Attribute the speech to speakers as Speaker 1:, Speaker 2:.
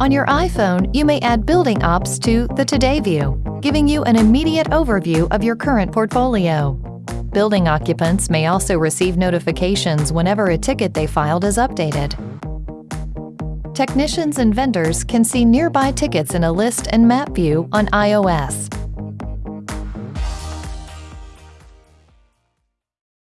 Speaker 1: On your iPhone, you may add building ops to the Today view, giving you an immediate overview of your current portfolio. Building occupants may also receive notifications whenever a ticket they filed is updated. Technicians and vendors can see nearby tickets in a list and map view on iOS.